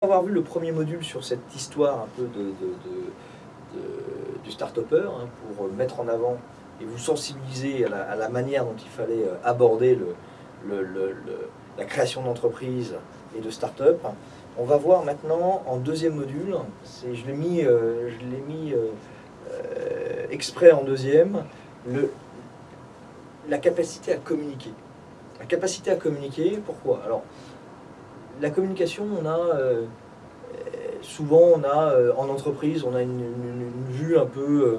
avoir vu le premier module sur cette histoire un peu de, du start-upper, hein, pour mettre en avant et vous sensibiliser à la, manière dont il fallait euh, aborder la création d'entreprise et de start-up. On va voir maintenant en deuxième module, je l'ai mis, euh, mis euh, exprès en deuxième, la capacité à communiquer. La capacité à communiquer, pourquoi? Alors, la communication, on a euh, souvent, on a euh, en entreprise, on a une, vue un peu, euh,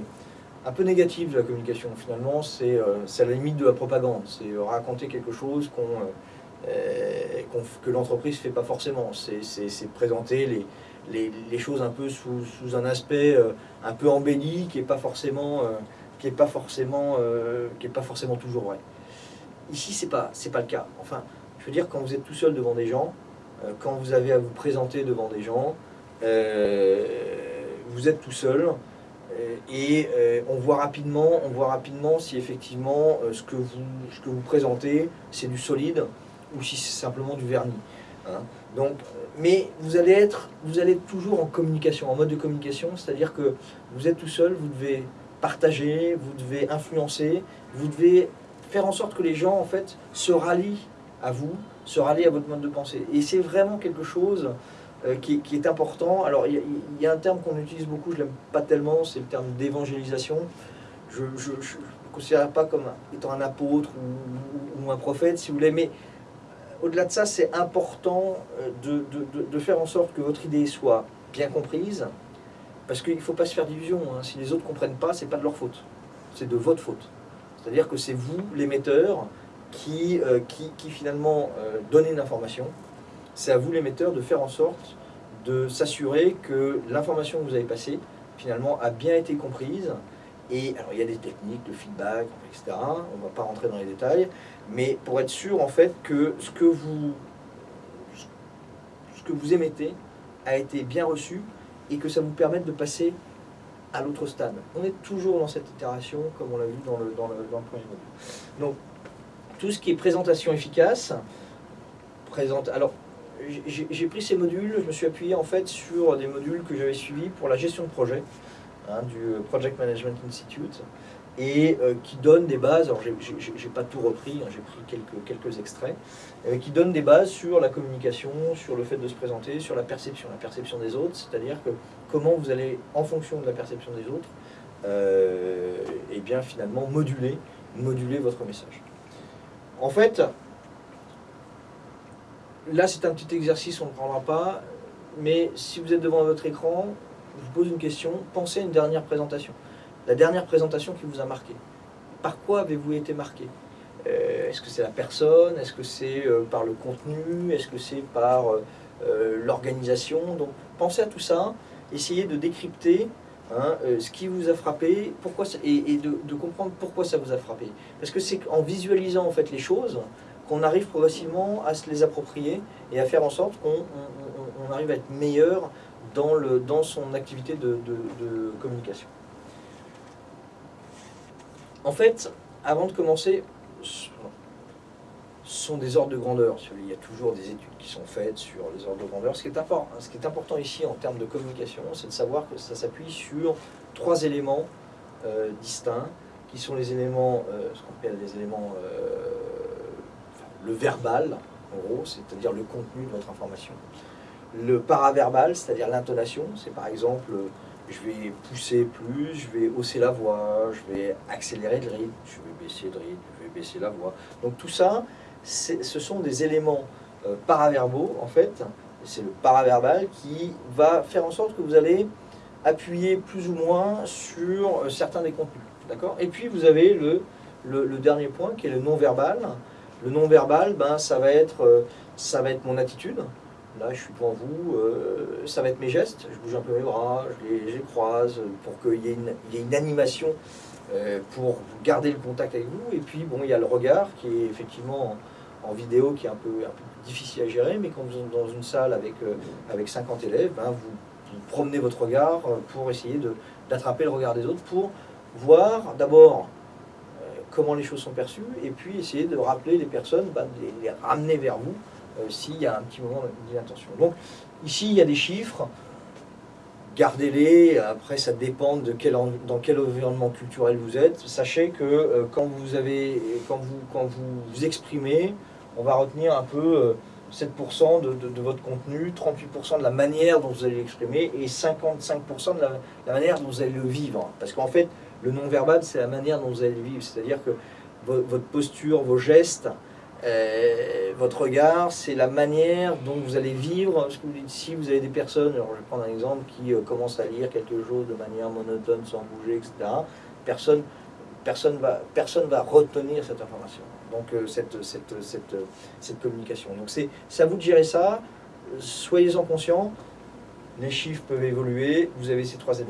un peu négative de la communication. Finalement, c'est à la limite de la propagande. C'est raconter quelque chose que l'entreprise ne fait pas forcément. C'est présenter les, choses un peu sous, un aspect un peu embelli qui n'est pas forcément qui est pas forcément pas forcément toujours vrai. Ici, c'est pas pas le cas. Enfin, je veux dire, quand vous êtes tout seul devant des gens, euh, quand vous avez à vous présenter devant des gens, euh, vous êtes tout seul euh, et on voit rapidement, on voit rapidement si effectivement ce que vous, ce que vous présentez c'est du solide ou si c'est simplement du vernis. Hein. Donc, mais vous allez être, vous allez toujours en communication, en mode de communication, c'est-à-dire que vous êtes tout seul, vous devez partager, vous devez influencer, vous devez faire en sorte que les gens en fait se rallient à vous, se rallier à votre mode de pensée. Et c'est vraiment quelque chose euh, qui, est important. Alors, il y, a un terme qu'on utilise beaucoup, je l'aime pas tellement, c'est le terme d'évangélisation. Je ne me considère pas comme étant un apôtre ou, un prophète, si vous voulez, mais euh, au-delà de ça, c'est important euh, de, de, faire en sorte que votre idée soit bien comprise, parce qu'il ne faut pas se faire d'illusions. Hein. Si les autres ne comprennent pas, c'est pas de leur faute, c'est de votre faute. C'est-à-dire que c'est vous, l'émetteur, qui, euh, qui, qui, finalement euh, donnez une information. C'est à vous l'émetteur de faire en sorte de s'assurer que l'information que vous avez passée finalement a bien été comprise. Et alors il y a des techniques de feedback, etc. On ne va pas rentrer dans les détails, mais pour être sûr en fait que ce que vous, ce que vous émettez a été bien reçu et que ça vous permette de passer à l'autre stade. On est toujours dans cette itération, comme on l'a vu dans le, dans le, dans le premier module. Donc, tout ce qui est présentation efficace, présente. Alors, j'ai pris ces modules, je me suis appuyé en fait sur des modules que j'avais suivis pour la gestion de projet hein, du Project Management Institute et euh, qui donnent des bases, alors j'ai pas tout repris, hein, j'ai pris quelques, quelques extraits, euh, qui donnent des bases sur la communication, sur le fait de se présenter, sur la perception, la perception des autres, c'est-à-dire que comment vous allez, en fonction de la perception des autres, euh, eh finalement moduler votre message. En fait, là c'est un petit exercice, on ne prendra pas, mais si vous êtes devant votre écran, je vous pose une question, pensez à une dernière présentation. La dernière présentation qui vous a marqué. Par quoi avez-vous été marqué? Euh, Est-ce que c'est la personne? Est-ce que c'est euh, par le contenu? Est-ce que c'est par euh, l'organisation? Donc pensez à tout ça, essayez de décrypter Hein, euh, ce qui vous a frappé, pourquoi et, de, comprendre pourquoi ça vous a frappé. Parce que c'est en visualisant en fait les choses qu'on arrive progressivement à se les approprier et à faire en sorte qu'on arrive à être meilleur dans, son activité de communication. En fait, avant de commencer, sont des ordres de grandeur. Il y a toujours des études qui sont faites sur les ordres de grandeur. Ce qui est important, ici en termes de communication, c'est de savoir que ça s'appuie sur trois éléments euh, distincts, qui sont les éléments, euh, ce qu'on appelle les éléments, euh, le verbal, en gros, c'est-à-dire le contenu de votre information. Le paraverbal, c'est-à-dire l'intonation, c'est par exemple, je vais pousser plus, je vais hausser la voix, je vais accélérer le rythme, je vais baisser le rythme, je vais baisser la voix. Donc tout ça, ce sont des éléments euh, paraverbaux, en fait, c'est le paraverbal qui va faire en sorte que vous allez appuyer plus ou moins sur euh, certains des contenus. D'accord? Et puis vous avez le, le, dernier point qui est le non-verbal. Le non-verbal, ben, ça, va être, euh, ça va être mon attitude. Là, je suis devant vous, ça va être mes gestes. Je bouge un peu mes bras, je les, croise pour qu'il y, y, ait une animation pour garder le contact avec vous. Et puis, bon, il y a le regard qui est effectivement en vidéo qui est un peu, difficile à gérer, mais quand vous êtes dans une salle avec, euh, avec 50 élèves, ben, vous, promenez votre regard euh, pour essayer d'attraper le regard des autres, pour voir d'abord euh, comment les choses sont perçues, et puis essayer de rappeler les personnes, ben, de les, ramener vers vous s'il y a un petit moment d'inattention. Donc ici, il y a des chiffres, gardez-les, après ça dépend de quel, dans quel environnement culturel vous êtes. Sachez que quand, vous avez, quand, vous, quand vous vous exprimez, on va retenir un peu 7% de, votre contenu, 38% de la manière dont vous allez l'exprimer et 55% de la, manière dont vous allez le vivre. Parce qu'en fait, le non-verbal, c'est la manière dont vous allez le vivre. C'est-à-dire que votre posture, vos gestes, euh, votre regard, c'est la manière dont vous allez vivre. Si vous avez des personnes, alors je vais prendre un exemple, qui euh, commencent à lire quelque chose de manière monotone, sans bouger, etc., personne personne va, retenir cette information donc euh, cette, communication. Donc c'est à vous de gérer ça, soyez-en conscients, les chiffres peuvent évoluer, vous avez ces trois années.